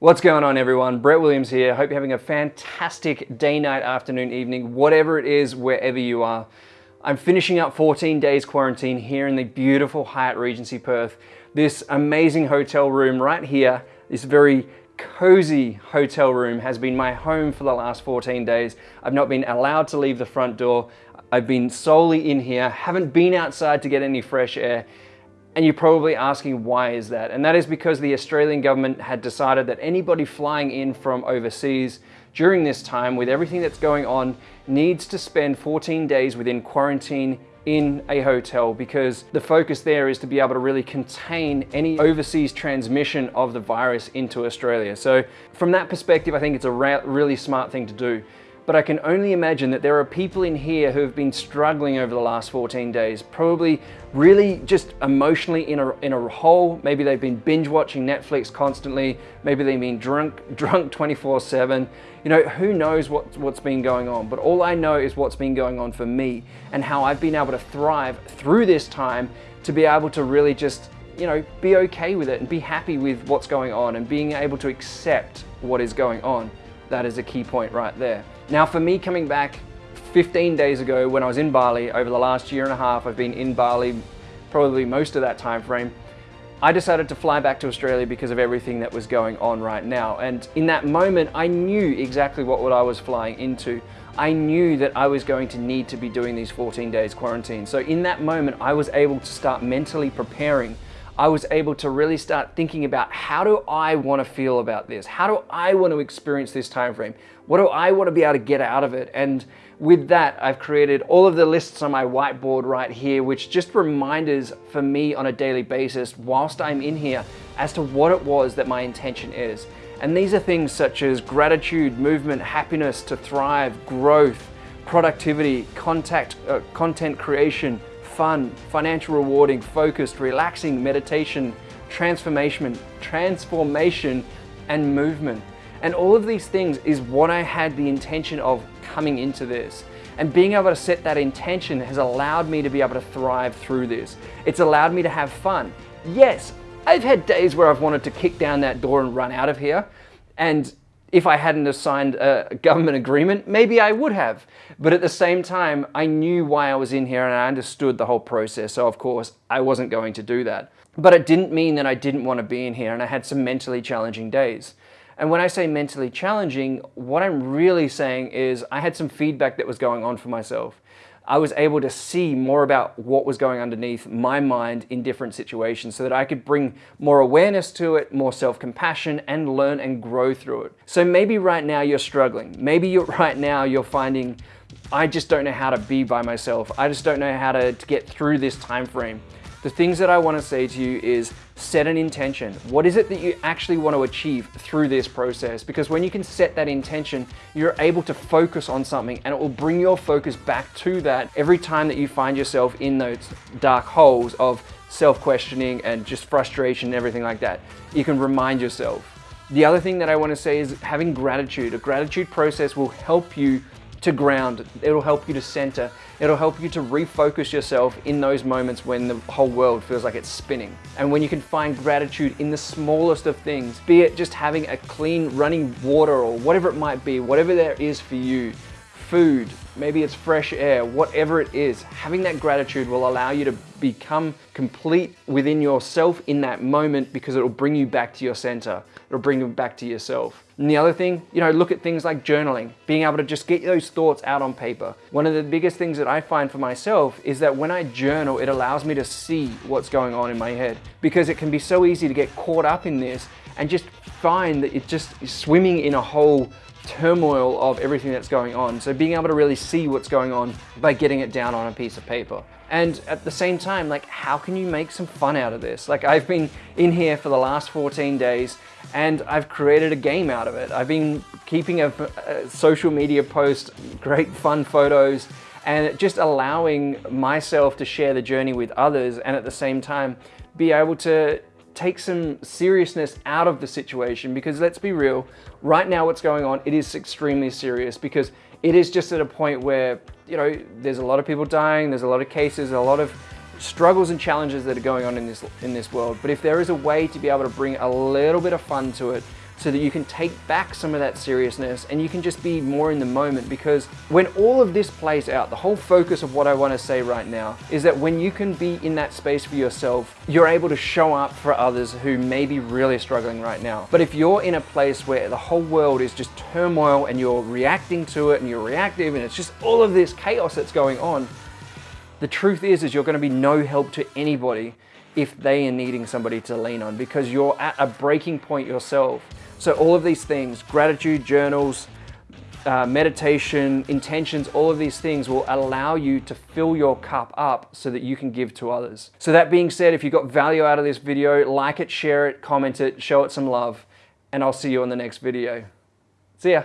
What's going on everyone? Brett Williams here. Hope you're having a fantastic day, night, afternoon, evening, whatever it is, wherever you are. I'm finishing up 14 days quarantine here in the beautiful Hyatt Regency Perth. This amazing hotel room right here, this very cozy hotel room has been my home for the last 14 days. I've not been allowed to leave the front door. I've been solely in here, haven't been outside to get any fresh air. And you're probably asking why is that? And that is because the Australian government had decided that anybody flying in from overseas during this time with everything that's going on needs to spend 14 days within quarantine in a hotel because the focus there is to be able to really contain any overseas transmission of the virus into Australia. So from that perspective, I think it's a really smart thing to do but I can only imagine that there are people in here who have been struggling over the last 14 days, probably really just emotionally in a, in a hole. Maybe they've been binge watching Netflix constantly. Maybe they've been drunk, drunk 24 seven. You know, who knows what, what's been going on, but all I know is what's been going on for me and how I've been able to thrive through this time to be able to really just you know, be okay with it and be happy with what's going on and being able to accept what is going on. That is a key point right there. Now for me coming back 15 days ago when I was in Bali, over the last year and a half I've been in Bali, probably most of that time frame, I decided to fly back to Australia because of everything that was going on right now. And in that moment, I knew exactly what, what I was flying into. I knew that I was going to need to be doing these 14 days quarantine. So in that moment, I was able to start mentally preparing I was able to really start thinking about how do I want to feel about this? How do I want to experience this time frame? What do I want to be able to get out of it? And with that, I've created all of the lists on my whiteboard right here, which just reminders for me on a daily basis whilst I'm in here as to what it was that my intention is. And these are things such as gratitude, movement, happiness, to thrive, growth, productivity, contact, uh, content creation, fun, financial rewarding, focused, relaxing, meditation, transformation, transformation, and movement. And all of these things is what I had the intention of coming into this. And being able to set that intention has allowed me to be able to thrive through this. It's allowed me to have fun. Yes, I've had days where I've wanted to kick down that door and run out of here. And if I hadn't signed a government agreement, maybe I would have. But at the same time, I knew why I was in here and I understood the whole process. So of course, I wasn't going to do that. But it didn't mean that I didn't want to be in here and I had some mentally challenging days. And when I say mentally challenging, what I'm really saying is I had some feedback that was going on for myself. I was able to see more about what was going underneath my mind in different situations so that I could bring more awareness to it, more self-compassion and learn and grow through it. So maybe right now you're struggling. Maybe you're, right now you're finding, I just don't know how to be by myself. I just don't know how to, to get through this time frame. The things that I want to say to you is set an intention. What is it that you actually want to achieve through this process? Because when you can set that intention, you're able to focus on something and it will bring your focus back to that every time that you find yourself in those dark holes of self-questioning and just frustration and everything like that. You can remind yourself. The other thing that I want to say is having gratitude. A gratitude process will help you to ground. It'll help you to center. It'll help you to refocus yourself in those moments when the whole world feels like it's spinning. And when you can find gratitude in the smallest of things, be it just having a clean running water or whatever it might be, whatever there is for you, food, maybe it's fresh air, whatever it is, having that gratitude will allow you to become complete within yourself in that moment because it'll bring you back to your center. It'll bring you back to yourself. And the other thing, you know, look at things like journaling, being able to just get those thoughts out on paper. One of the biggest things that I find for myself is that when I journal, it allows me to see what's going on in my head because it can be so easy to get caught up in this and just find that it's just swimming in a whole turmoil of everything that's going on. So being able to really see what's going on by getting it down on a piece of paper. And at the same time, like, how can you make some fun out of this? Like, I've been in here for the last 14 days and I've created a game out of it. I've been keeping a, a social media post, great fun photos, and just allowing myself to share the journey with others and at the same time be able to take some seriousness out of the situation because let's be real, right now what's going on, it is extremely serious because it is just at a point where, you know, there's a lot of people dying, there's a lot of cases, a lot of struggles and challenges that are going on in this, in this world. But if there is a way to be able to bring a little bit of fun to it, so that you can take back some of that seriousness and you can just be more in the moment because when all of this plays out, the whole focus of what I want to say right now is that when you can be in that space for yourself, you're able to show up for others who may be really struggling right now. But if you're in a place where the whole world is just turmoil and you're reacting to it and you're reactive and it's just all of this chaos that's going on, the truth is, is you're going to be no help to anybody if they are needing somebody to lean on because you're at a breaking point yourself. So all of these things, gratitude journals, uh, meditation, intentions, all of these things will allow you to fill your cup up so that you can give to others. So that being said, if you got value out of this video, like it, share it, comment it, show it some love, and I'll see you on the next video. See ya.